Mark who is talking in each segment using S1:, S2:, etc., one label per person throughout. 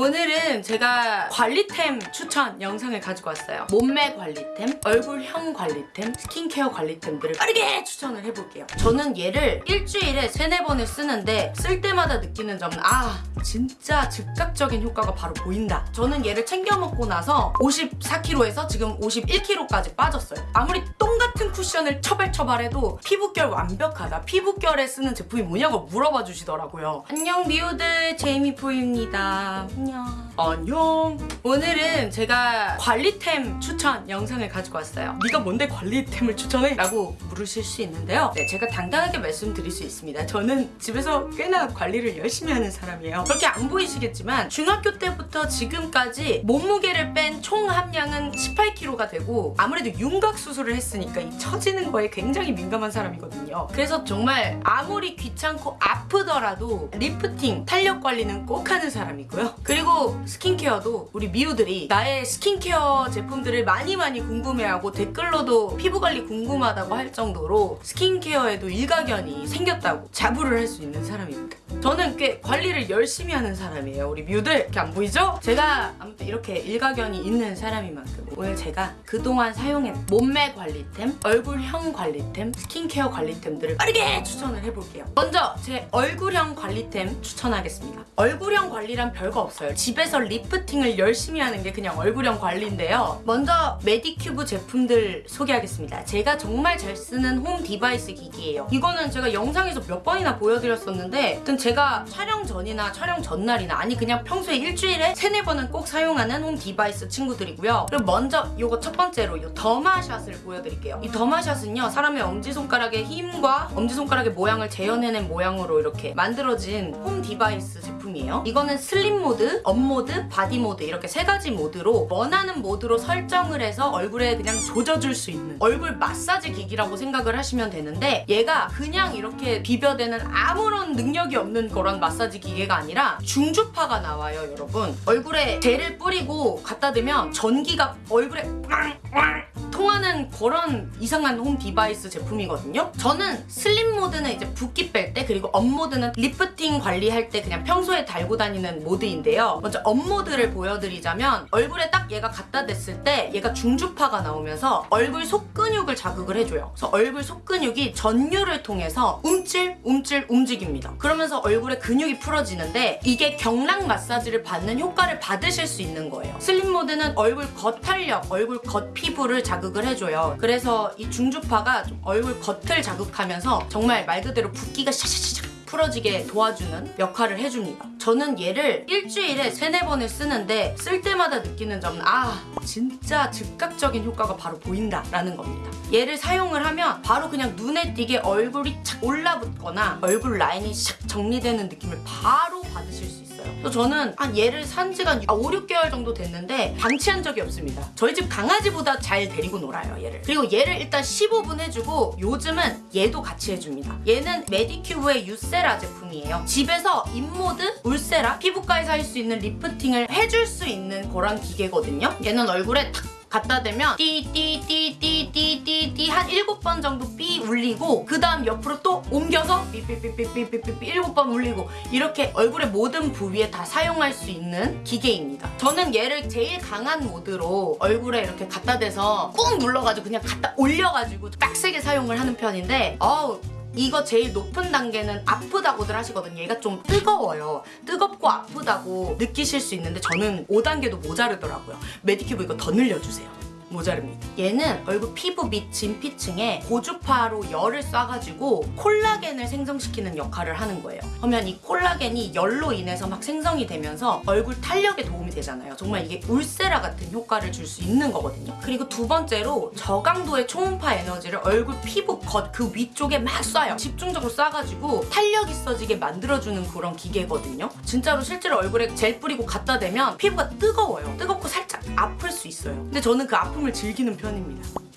S1: 오늘은 제가 관리템 추천 영상을 가지고 왔어요. 몸매 관리템, 얼굴형 관리템, 스킨케어 관리템들을 빠르게 추천을 해볼게요. 저는 얘를 일주일에 세네 번을 쓰는데 쓸 때마다 느끼는 점은 아 진짜 즉각적인 효과가 바로 보인다. 저는 얘를 챙겨 먹고 나서 54kg에서 지금 51kg까지 빠졌어요. 아무리 똥같은 쿠션을 처발처발해도 피부결 완벽하다. 피부결에 쓰는 제품이 뭐냐고 물어봐 주시더라고요. 안녕 미우들 제이미프입니다. 안녕. 안녕. 오늘은 제가 관리템 추천 영상을 가지고 왔어요. 네가 뭔데 관리템을 추천해? 라고 물으실 수 있는데요. 네, 제가 당당하게 말씀드릴 수 있습니다. 저는 집에서 꽤나 관리를 열심히 하는 사람이에요. 그렇게 안 보이시겠지만 중학교 때부터 지금까지 몸무게를 뺀 총합량은 18kg가 되고 아무래도 윤곽 수술을 했으니까 이 처지는 거에 굉장히 민감한 사람이거든요. 그래서 정말 아무리 귀찮고 아프더라도 리프팅, 탄력 관리는 꼭 하는 사람이고요. 그리고 스킨케어도 우리 미우들이 나의 스킨케어 제품들을 많이 많이 궁금해하고 댓글로도 피부 관리 궁금하다고 할 정도로 스킨케어에도 일가견이 생겼다고 자부를 할 수 있는 사람입니다. 저는 꽤 관리를 열심히 하는 사람이에요. 우리 미우들 이렇게 안 보이죠? 제가 아무튼 이렇게 일가견이 있는 사람인 만큼 오늘 제가 그동안 사용한 몸매 관리템, 얼굴형 관리템, 스킨케어 관리템들을 빠르게 추천을 해볼게요. 먼저 제 얼굴형 관리템 추천하겠습니다. 얼굴형 관리란 별거 없어요. 집에서 리프팅을 열심히 하는 게 그냥 얼굴형 관리인데요. 먼저 메디큐브 제품들 소개하겠습니다. 제가 정말 잘 쓰는 홈 디바이스 기기예요. 이거는 제가 영상에서 몇 번이나 보여드렸었는데 제가 촬영 전이나 촬영 전날이나 아니 그냥 평소에 일주일에 세네 번은 꼭 사용하는 홈 디바이스 친구들이고요. 그리고 먼저 이거 첫 번째로 이 더마샷을 보여드릴게요. 이 더마샷은요 사람의 엄지손가락의 힘과 엄지손가락의 모양을 재현해낸 모양으로 이렇게 만들어진 홈 디바이스 제품이에요. 이거는 슬림 모드, 업 모드, 바디 모드 이렇게 세 가지 모드로 원하는 모드로 설정을 해서 얼굴에 그냥 조져줄 수 있는 얼굴 마사지 기기라고 생각을 하시면 되는데 얘가 그냥 이렇게 비벼대는 아무런 능력이 없는 그런 마사지 기계가 아니라 중주파가 나와요 여러분. 얼굴에 젤을 뿌리고 갖다 대면 전기가 얼굴에 통하는 그런 이상한 홈 디바이스 제품이거든요. 저는 슬림 모드는 이제 붓기 뺄 때 그리고 업 모드는 리프팅 관리할 때 그냥 평소에 달고 다니는 모드인데요. 먼저 업 모드를 보여드리자면 얼굴에 딱 얘가 갖다 댔을 때 얘가 중주파가 나오면서 얼굴 속 근육을 자극을 해줘요. 그래서 얼굴 속 근육이 전류를 통해서 움찔 움찔 움직입니다. 그러면서 얼굴에 근육이 풀어지는데 이게 경락 마사지를 받는 효과를 받으실 수 있는 거예요. 슬림 모드는 얼굴 겉탄력, 얼굴 겉 피부를 자극 을 해줘요. 그래서 이 중주파가 좀 얼굴 겉을 자극하면서 정말 말 그대로 붓기가 샤샤샤 풀어지게 도와주는 역할을 해줍니다. 저는 얘를 일주일에 세네 번을 쓰는데 쓸 때마다 느끼는 점은 아 진짜 즉각적인 효과가 바로 보인다 라는 겁니다. 얘를 사용을 하면 바로 그냥 눈에 띄게 얼굴이 착 올라붙거나 얼굴 라인이 샥 정리되는 느낌을 바로 받으실 수 있어요. 또 저는 한 얘를 산 지가 5, 6개월 정도 됐는데 방치한 적이 없습니다. 저희 집 강아지보다 잘 데리고 놀아요, 얘를. 그리고 얘를 일단 15분 해주고 요즘은 얘도 같이 해줍니다. 얘는 메디큐브의 유세라 제품이에요. 집에서 인모드, 울세라, 피부과에서 할 수 있는 리프팅을 해줄 수 있는 그런 기계거든요. 얘는 얼굴에 탁 갖다 대면 띠띠띠띠띠띠띠 한 7번 정도 삐 울리고 그 다음 옆으로 또 옮겨서 삐삐삐삐삐삐삐 7번 울리고 이렇게 얼굴의 모든 부위에 다 사용할 수 있는 기계입니다. 저는 얘를 제일 강한 모드로 얼굴에 이렇게 갖다 대서 꾹 눌러가지고 그냥 갖다 올려가지고 빡세게 사용을 하는 편인데 어우 이거 제일 높은 단계는 아프다고들 하시거든요. 얘가 좀 뜨거워요. 뜨겁고 아프다고 느끼실 수 있는데 저는 5단계도 모자르더라고요. 메디큐브 이거 더 늘려주세요. 모자릅니다. 얘는 얼굴 피부 및 진피층에 고주파로 열을 쏴가지고 콜라겐을 생성시키는 역할을 하는 거예요. 그러면 이 콜라겐이 열로 인해서 막 생성이 되면서 얼굴 탄력에 도움이 되잖아요. 정말 이게 울세라 같은 효과를 줄 수 있는 거거든요. 그리고 두 번째로 저강도의 초음파 에너지를 얼굴 피부 겉 그 위쪽에 막 쏴요. 집중적으로 쏴가지고 탄력 있어지게 만들어주는 그런 기계거든요. 진짜로 실제로 얼굴에 젤 뿌리고 갖다 대면 피부가 뜨거워요. 뜨겁고 살짝 아플 수 있어요. 근데 저는 그 아픔을 즐기는 편입니다.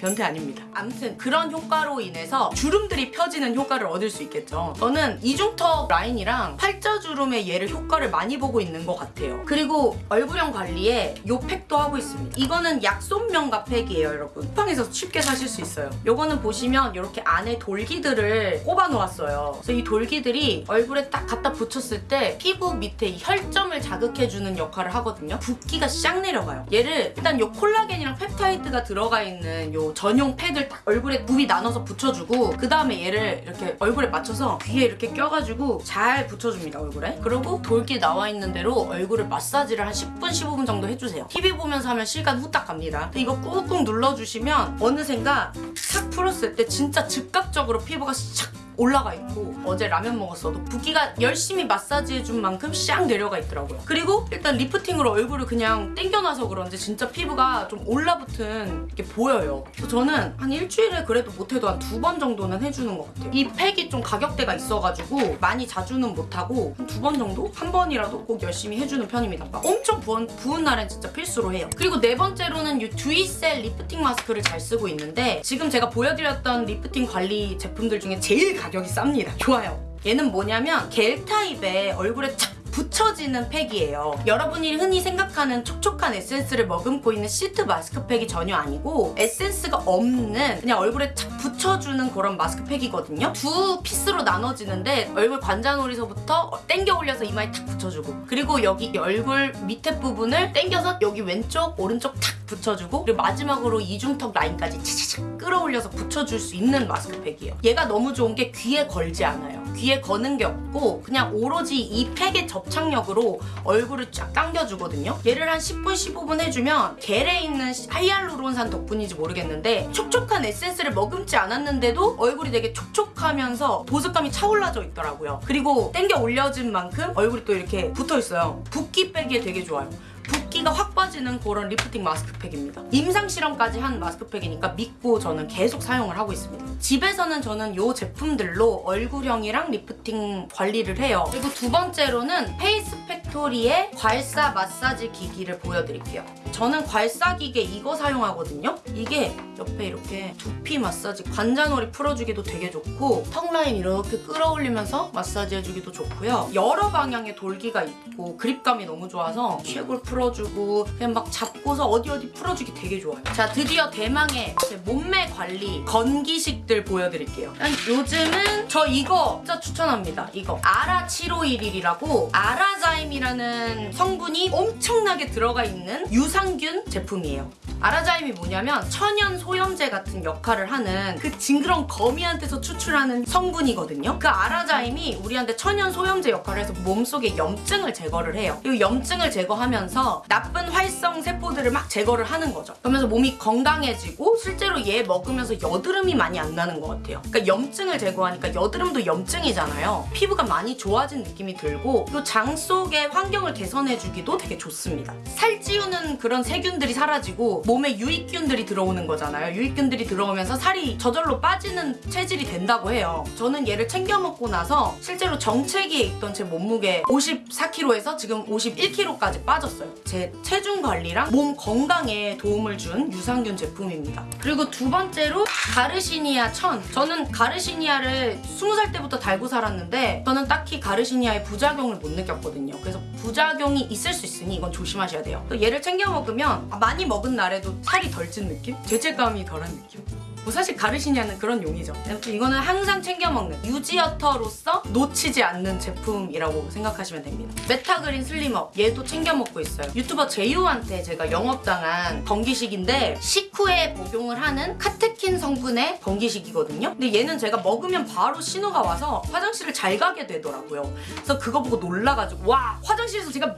S1: 변태 아닙니다. 아무튼 그런 효과로 인해서 주름들이 펴지는 효과를 얻을 수 있겠죠. 저는 이중턱 라인이랑 팔자주름에 얘를 효과를 많이 보고 있는 것 같아요. 그리고 얼굴형 관리에 요 팩도 하고 있습니다. 이거는 약손명 가 팩이에요, 여러분. 쿠팡에서 쉽게 사실 수 있어요. 요거는 보시면 이렇게 안에 돌기들을 꼽아 놓았어요. 그래서 이 돌기들이 얼굴에 딱 갖다 붙였을 때 피부 밑에 이 혈점을 자극해주는 역할을 하거든요. 붓기가 싹 내려가요. 얘를 일단 요 콜라겐이랑 펩타이드가 들어가 있는 요 전용 팩을 딱 얼굴에 부위 나눠서 붙여주고 그 다음에 얘를 이렇게 얼굴에 맞춰서 귀에 이렇게 껴가지고 잘 붙여줍니다 얼굴에. 그리고 돌기 나와 있는 대로 얼굴을 마사지를 한 10분 15분 정도 해주세요. TV 보면서 하면 시간 후딱 갑니다. 이거 꾹꾹 눌러주시면 어느샌가 싹 풀었을 때 진짜 즉각적으로 피부가 싹 올라가 있고 어제 라면 먹었어도 붓기가 열심히 마사지 해준 만큼 샥 내려가 있더라고요. 그리고 일단 리프팅으로 얼굴을 그냥 땡겨놔서 그런지 진짜 피부가 좀 올라붙은 게 보여요. 저는 한 일주일에 그래도 못해도 한 두 번 정도는 해주는 것 같아요. 이 팩이 좀 가격대가 있어가지고 많이 자주는 못하고 한 두 번 정도? 한 번이라도 꼭 열심히 해주는 편입니다. 막 엄청 부은, 부은 날엔 진짜 필수로 해요. 그리고 네 번째로는 이 듀이셀 리프팅 마스크를 잘 쓰고 있는데 지금 제가 보여드렸던 리프팅 관리 제품들 중에 제일 가격이 쌉니다. 좋아요. 얘는 뭐냐면 겔 타입의 얼굴에 착 붙여지는 팩이에요. 여러분이 흔히 생각하는 촉촉한 에센스를 머금고 있는 시트 마스크팩이 전혀 아니고 에센스가 없는 그냥 얼굴에 착 붙여주는 그런 마스크팩이거든요. 두 피스로 나눠지는데 얼굴 관자놀이서부터 땡겨 올려서 이마에 탁 붙여주고 그리고 여기 얼굴 밑에 부분을 땡겨서 여기 왼쪽 오른쪽 탁 붙여주고 그리고 마지막으로 이중턱 라인까지 차차차 끌어올려서 붙여줄 수 있는 마스크팩이에요. 얘가 너무 좋은 게 귀에 걸지 않아요. 귀에 거는 게 없고 그냥 오로지 이 팩의 접착력으로 얼굴을 쫙 당겨주거든요. 얘를 한 10분 15분 해주면 겔에 있는 하이알루론산 덕분인지 모르겠는데 촉촉한 에센스를 머금지 않았는데도 얼굴이 되게 촉촉하면서 보습감이 차올라져 있더라고요. 그리고 땡겨 올려진 만큼 얼굴이 또 이렇게 붙어 있어요. 붓기 빼기에 되게 좋아요. 붓기가 확 빠지는 그런 리프팅 마스크팩입니다. 임상 실험까지 한 마스크팩이니까 믿고 저는 계속 사용을 하고 있습니다. 집에서는 저는 이 제품들로 얼굴형이랑 리프팅 관리를 해요. 그리고 두 번째로는 페이스팩토리의 괄사 마사지 기기를 보여드릴게요. 저는 괄사 기계 이거 사용하거든요. 이게 옆에 이렇게 두피 마사지 관자놀이 풀어주기도 되게 좋고 턱 라인 이렇게 끌어올리면서 마사지 해주기도 좋고요. 여러 방향의 돌기가 있고 그립감이 너무 좋아서 쉐골 풀어주고 그냥 막 잡고서 어디 어디 풀어주기 되게 좋아요. 자 드디어 대망의 제 몸매 관리 건기식들 보여드릴게요. 요즘은 저 이거 진짜 추천합니다. 이거 아라 751이라고 아라자임이 라는 성분이 엄청나게 들어가 있는 유산균 제품이에요. 아라자임이 뭐냐면 천연 소염제 같은 역할을 하는 그 징그러운 거미한테서 추출하는 성분이거든요. 그 아라자임이 우리한테 천연 소염제 역할을 해서 몸속에 염증을 제거를 해요. 이 염증을 제거하면서 나쁜 활성 세포들을 막 제거를 하는 거죠. 그러면서 몸이 건강해지고 실제로 얘 먹으면서 여드름이 많이 안 나는 것 같아요. 그러니까 염증을 제거하니까 여드름도 염증이잖아요. 피부가 많이 좋아진 느낌이 들고 또장 속의 환경을 개선해주기도 되게 좋습니다. 살찌우는 그런 세균들이 사라지고 몸에 유익균들이 들어오는 거잖아요. 유익균들이 들어오면서 살이 저절로 빠지는 체질이 된다고 해요. 저는 얘를 챙겨 먹고 나서 실제로 정체기에 있던 제 몸무게 54kg에서 지금 51kg까지 빠졌어요. 제 체중 관리랑 몸 건강에 도움을 준 유산균 제품입니다. 그리고 두 번째로 가르시니아 천. 저는 가르시니아를 20살 때부터 달고 살았는데 저는 딱히 가르시니아의 부작용을 못 느꼈거든요. 그래서 부작용이 있을 수 있으니 이건 조심하셔야 돼요. 또 얘를 챙겨 먹으면 많이 먹은 날에 도 살이 덜 찐 느낌? 죄책감이 덜한 느낌? 뭐 사실 가르시니아는 그런 용이죠. 이거는 항상 챙겨 먹는 유지어터로서 놓치지 않는 제품이라고 생각하시면 됩니다. 메타그린 슬림업 얘도 챙겨 먹고 있어요. 유튜버 제이오한테 제가 영업당한 건기식인데 식후에 복용을 하는 카테킨 성분의 건기식이거든요. 근데 얘는 제가 먹으면 바로 신호가 와서 화장실을 잘 가게 되더라고요. 그래서 그거 보고 놀라가지고 와 화장실에서 제가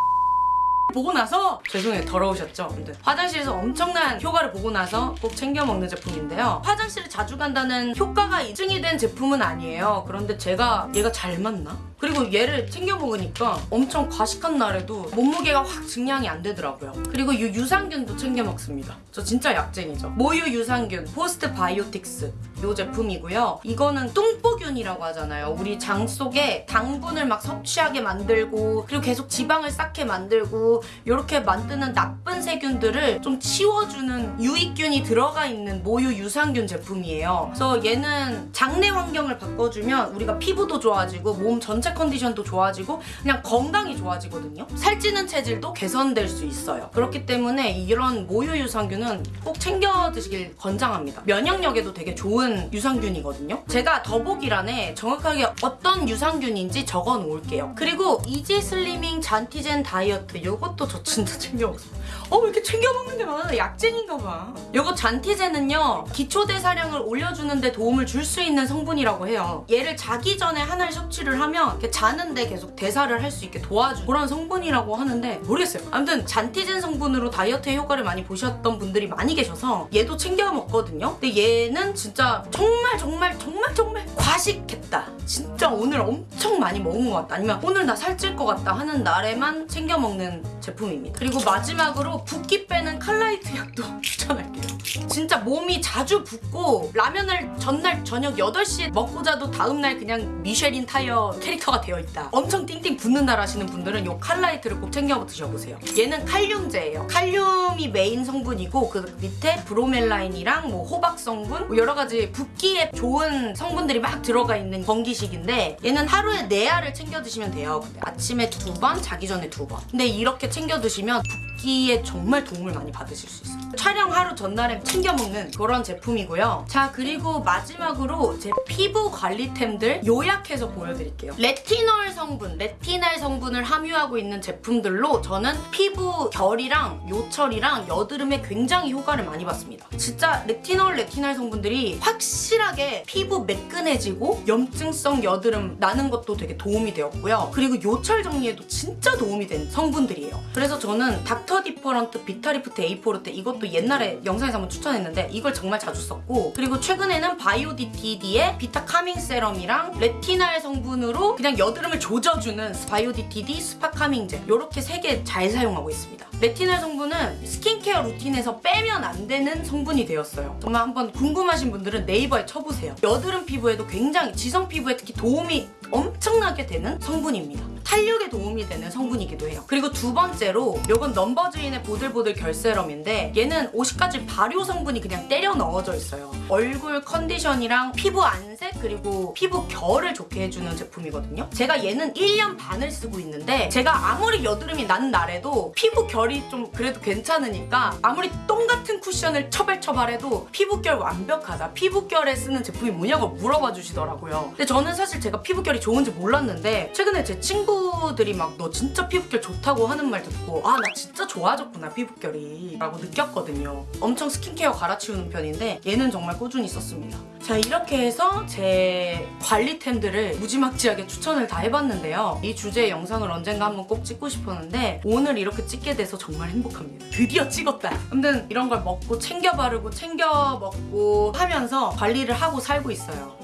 S1: 보고 나서 죄송해요 더러우셨죠? 근데 화장실에서 엄청난 효과를 보고 나서 꼭 챙겨 먹는 제품인데요 화장실을 자주 간다는 효과가 입증이 된 제품은 아니에요 그런데 제가 얘가 잘 맞나? 그리고 얘를 챙겨 먹으니까 엄청 과식한 날에도 몸무게가 확 증량이 안 되더라고요. 그리고 이 유산균도 챙겨 먹습니다. 저 진짜 약쟁이죠. 모유 유산균 postbiotics 이 제품이고요. 이거는 뚱보균이라고 하잖아요. 우리 장 속에 당분을 막 섭취하게 만들고 그리고 계속 지방을 쌓게 만들고 이렇게 만드는 나쁜 세균들을 좀 치워주는 유익균이 들어가 있는 모유 유산균 제품이에요. 그래서 얘는 장내 환경을 바꿔주면 우리가 피부도 좋아지고 몸 전체 컨디션도 좋아지고 그냥 건강이 좋아지거든요. 살찌는 체질도 개선될 수 있어요. 그렇기 때문에 이런 모유 유산균은 꼭 챙겨 드시길 권장합니다. 면역력에도 되게 좋은 유산균이거든요. 제가 더보기란에 정확하게 어떤 유산균인지 적어 놓을게요. 그리고 이지 슬리밍 잔티젠 다이어트 이것도 저 진짜 챙겨 먹어요. 어, 왜 이렇게 챙겨 먹는 게 많아? 약쟁인가 봐. 요거 잔티젠은요, 기초 대사량을 올려주는데 도움을 줄 수 있는 성분이라고 해요. 얘를 자기 전에 하나를 섭취를 하면 자는데 계속 대사를 할 수 있게 도와주는 그런 성분이라고 하는데 모르겠어요. 아무튼 잔티젠 성분으로 다이어트의 효과를 많이 보셨던 분들이 많이 계셔서 얘도 챙겨 먹거든요. 근데 얘는 진짜 정말 정말 정말 정말 과식했다. 진짜 오늘 엄청 많이 먹은 것 같다. 아니면 오늘 나 살찔 것 같다 하는 날에만 챙겨 먹는 제품입니다. 그리고 마지막으로 붓기 빼는 칼라이트 약도 추천할게요. 진짜 몸이 자주 붓고 라면을 전날 저녁 8시에 먹고 자도 다음날 그냥 미쉐린 타이어 캐릭터가 되어 있다. 엄청 띵띵 붓는다 하시는 분들은 이 칼라이트를 꼭 챙겨 드셔보세요. 얘는 칼륨제예요. 칼륨이 메인 성분이고 그 밑에 브로멜라인이랑 뭐 호박 성분 뭐 여러 가지 붓기에 좋은 성분들이 막 들어가 있는 건기식인데 얘는 하루에 4알을 챙겨 드시면 돼요. 아침에 두 번, 자기 전에 두 번. 근데 이렇게 챙겨 드시면 붓기에 정말 도움을 많이 받으실 수 있어요. 촬영 하루 전날에 챙겨 먹는 그런 제품이고요. 자 그리고 마지막으로 제 피부 관리템들 요약해서 보여드릴게요. 레티놀 성분, 레티날 성분을 함유하고 있는 제품들로 저는 피부 결이랑 요철이랑 여드름에 굉장히 효과를 많이 봤습니다. 진짜 레티놀, 레티날 성분들이 확실하게 피부 매끈해지고 염증성 여드름 나는 것도 되게 도움이 되었고요. 그리고 요철 정리에도 진짜 도움이 된 성분들이에요. 그래서 저는 닥터 디퍼런트 비타리프트 에이포르테 이것도 옛날에 영상에서 한번 추천했는데 이걸 정말 자주 썼고 그리고 최근에는 바이오디티디의 비타 카밍 세럼이랑 레티날 성분으로 그냥 여드름을 조져주는 바이오디티디 스파 카밍제 이렇게 세 개 잘 사용하고 있습니다. 레티날 성분은 스킨케어 루틴에서 빼면 안 되는 성분이 되었어요. 정말 한번 궁금하신 분들은 네이버에 쳐보세요. 여드름 피부에도 굉장히 지성 피부에 특히 도움이 엄청나게 되는 성분입니다. 탄력에 도움이 되는 성분이기도 해요. 그리고 두 번째로 이건 넘버즈인의 보들보들 결세럼인데 얘는 50가지 발효 성분이 그냥 때려 넣어져 있어요. 얼굴 컨디션이랑 피부 안색 그리고 피부 결을 좋게 해주는 제품이거든요. 제가 얘는 1년 반을 쓰고 있는데 제가 아무리 여드름이 난 날에도 피부 결이 좀 그래도 괜찮으니까 아무리 똥 같은 쿠션을 처발처발해도 피부결 완벽하다. 피부결에 쓰는 제품이 뭐냐고 물어봐 주시더라고요. 근데 저는 사실 제가 피부결이 좋은지 몰랐는데 최근에 제 친구들이 막 너 진짜 피부결 좋다고 하는 말 듣고 아 나 진짜 좋아졌구나 피부결이 라고 느꼈거든요. 엄청 스킨케어 갈아치우는 편인데 얘는 정말 꾸준히 썼습니다. 자 이렇게 해서 제 관리템들을 무지막지하게 추천을 다 해봤는데요. 이 주제의 영상을 언젠가 한번 꼭 찍고 싶었는데 오늘 이렇게 찍게 돼서 정말 행복합니다. 드디어 찍었다. 아무튼 이런 걸 먹고 챙겨 바르고 챙겨 먹고 하면서 관리를 하고 살고 있어요.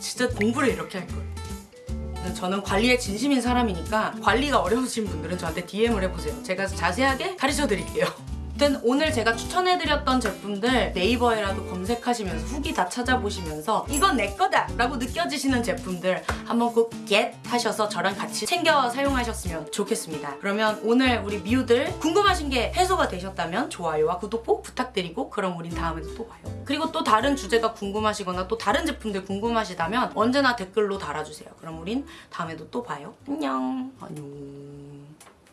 S1: 진짜 공부를 이렇게 할 거예요. 저는 관리에 진심인 사람이니까 관리가 어려우신 분들은 저한테 DM을 해보세요. 제가 자세하게 가르쳐 드릴게요. 아무튼 오늘 제가 추천해드렸던 제품들 네이버에라도 검색하시면서 후기 다 찾아보시면서 이건 내 거다! 라고 느껴지시는 제품들 한번 꼭 get 하셔서 저랑 같이 챙겨 사용하셨으면 좋겠습니다. 그러면 오늘 우리 미우들 궁금하신 게 해소가 되셨다면 좋아요와 구독 꼭 부탁드리고 그럼 우린 다음에도 또 봐요. 그리고 또 다른 주제가 궁금하시거나 또 다른 제품들 궁금하시다면 언제나 댓글로 달아주세요. 그럼 우린 다음에도 또 봐요. 안녕. 안녕.